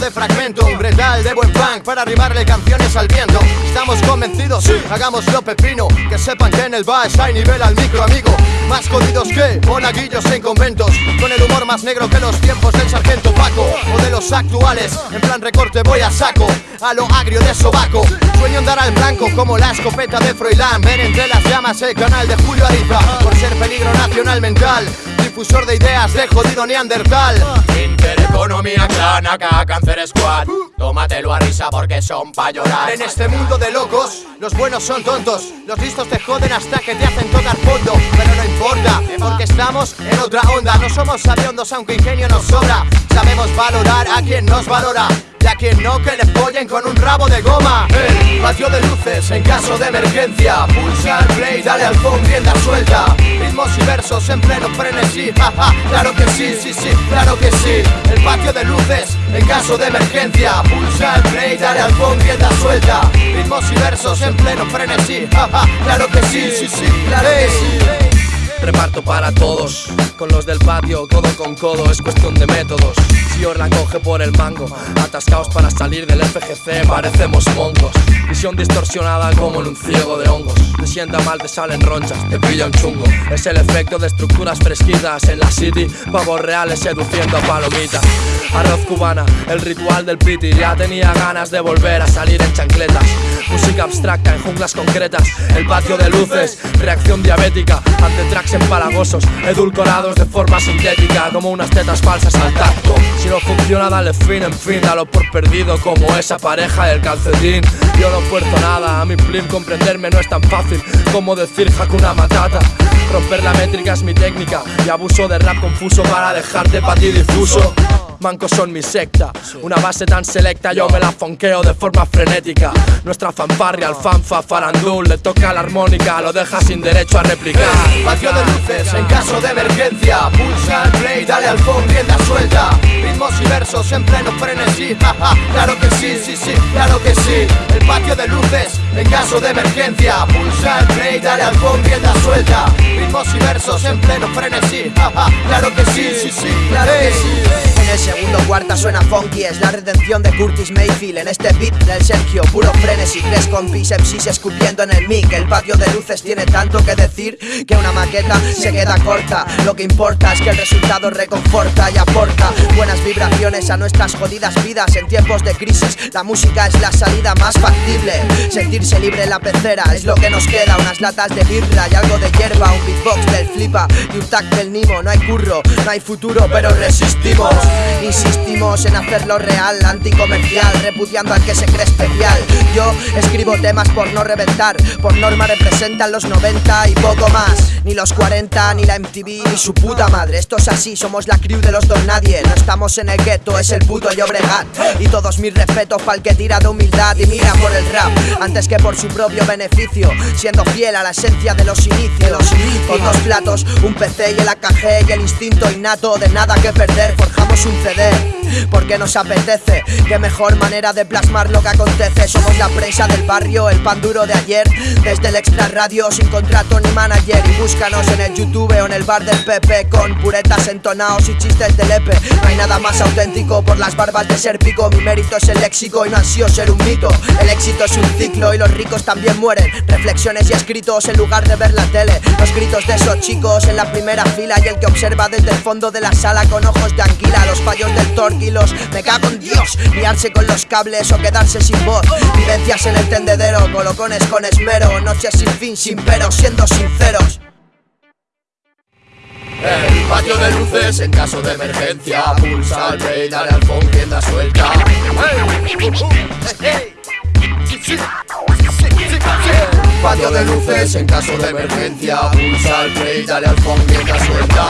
de fragmento Un bretal de buen punk para arrimarle canciones al viento. Estamos convencidos, hagámoslo pepino Que sepan que en el bass hay nivel al micro amigo. Más jodidos que monaguillos en conventos Con el humor más negro que los tiempos del sargento Paco O de los actuales, en plan recorte voy a saco A lo agrio de sobaco. Sueño andar al blanco como la escopeta de Froilán Ver entre las llamas el canal de Julio Ariza Por ser peligro nacional mental Difusor de ideas de jodido neandertal. Intereconomía clan, acá Cáncer Squad. Tómatelo a risa porque son pa' llorar. En este mundo de locos, los buenos son tontos. Los listos te joden hasta que te hacen tocar fondo. Pero no importa, porque estamos en otra onda. No somos sabiondos aunque ingenio nos sobra. Sabemos valorar a quien nos valora y a quien no que le follen con un rabo de goma. El patio de luces en caso de emergencia. Pulsa el play, dale al phone, rienda suelta. Ritmos y versos en pleno frenesí. Jaja, claro que sí, sí, sí, claro que sí. El patio de luces en caso de emergencia. Pulsa el play, dale al phone, rienda suelta. Ritmos y versos en pleno frenesí. Jaja, claro que sí, sí, sí, claro que sí Reparto para todos, con los del patio, codo con codo, es cuestión de métodos. Si os la coge por el mango, atascaos para salir del FGC, parecemos montos. Visión distorsionada como en un ciego de hongos. Te sienta mal, te salen ronchas, te pilla un chungo. Es el efecto de estructuras fresquitas en la city, pavos reales seduciendo a palomitas. Arroz cubana, el ritual del piti, ya tenía ganas de volver a salir en chancletas. Música abstracta en junglas concretas, el patio de luces, reacción diabética ante tracks empalagosos, edulcorados de forma sintética, como unas tetas falsas al tacto. Si no funciona, dale fin, en fin, dalo por perdido, como esa pareja del calcetín. Yo no fuerzo nada, a mi plim comprenderme no es tan fácil como decir Hakuna Matata. Romper la métrica es mi técnica y abuso de rap confuso para dejarte pa' ti difuso. Mancos son mi secta, una base tan selecta yo me la fonqueo de forma frenética. Nuestra fanfarria, alfanfa, farandul, le toca la armónica, lo deja sin derecho a replicar. Patio de luces en caso de emergencia Pulsa el play, dale al phone, rienda suelta Ritmos y versos en pleno frenesí claro que sí, sí, sí, claro que sí El patio de luces en caso de emergencia Pulsa el play, dale al phone, rienda suelta Ritmos y versos en pleno frenesí claro que sí, sí, sí, claro que sí cuarta suena funky Es la redención de Curtis Mayfield En este beat del Sergio, puro frenesí Tres compis MCs escupiendo en el mic El patio de luces tiene tanto que decir Que una maqueta se queda corta Lo que importa es que el resultado reconforta y aporta Buenas vibraciones a nuestras jodidas vidas En tiempos de crisis la música es la salida más factible Sentirse libre en la pecera. Es lo que nos queda Unas latas de birra y algo de hierba. Un beatbox del flipa y un tag del nimo. No hay curro, no hay futuro pero resistimos. Insistimos en hacerlo real, anticomercial Repudiando al que se cree especial. Yo escribo temas por no reventar Por norma representan los 90 y poco más. Ni los 40, ni la MTV, ni su puta madre. Esto es así, somos la crew de los don nadie. No estamos en el gueto, es el puto Llobregat. Y todos mis respetos pa'l que tira de humildad y mira por el rap Antes que por su propio beneficio Siendo fiel a la esencia de los inicios. Con dos platos, un PC y el AKG Y el instinto innato de nada que perder Forjamos un CD porque nos apetece. Qué mejor manera de plasmar lo que acontece. Somos la prensa del barrio, el pan duro de ayer. Desde el extra radio sin contrato ni manager. Y búscanos en el YouTube o en el bar del Pepe Con puretas entonados y chistes de lepe No hay nada más auténtico por las barbas de ser pico. Mi mérito es el léxico y no ansío ser un mito. El éxito es un ciclo y los ricos también mueren. Reflexiones y escritos en lugar de ver la tele. Los gritos de esos chicos en la primera fila Y el que observa desde el fondo de la sala con ojos de anguila. Los fallos del torquilos, me cago en Dios. Liarse con los cables o quedarse sin voz. Vivencias en el tendedero, colocones con esmero. Noches sin fin, sin pero, siendo sinceros. El patio de luces en caso de emergencia Pulsa el play, dale al phone, tienda suelta. Patio de luces en caso de emergencia Pulsa el play, dale al phone, tienda suelta